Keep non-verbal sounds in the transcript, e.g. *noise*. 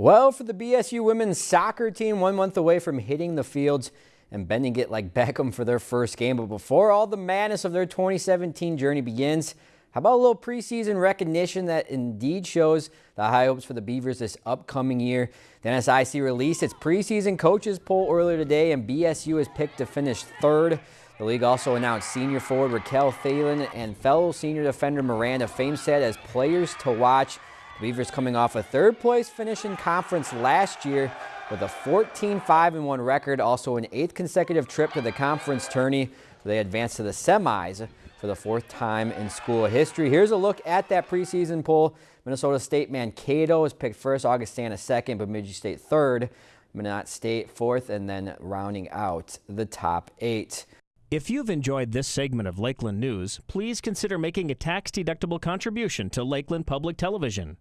Well, for the BSU women's soccer team, one month away from hitting the fields and bending it like *laughs* Beckham for their first game. But before all the madness of their 2017 journey begins, how about a little preseason recognition that indeed shows the high hopes for the Beavers this upcoming year? The NSIC released its preseason coaches poll earlier today, and BSU is picked to finish third. The league also announced senior forward Raquel Thalen and fellow senior defender Miranda Famestead as players to watch. Beavers coming off a third place finish in conference last year with a 14-5-1 record, also an eighth consecutive trip to the conference tourney. They advanced to the semis for the fourth time in school history. Here's a look at that preseason poll. Minnesota State Mankato is picked first, Augustana second, Bemidji State third, Minot State fourth, and then rounding out the top eight. If you've enjoyed this segment of Lakeland News, please consider making a tax-deductible contribution to Lakeland Public Television.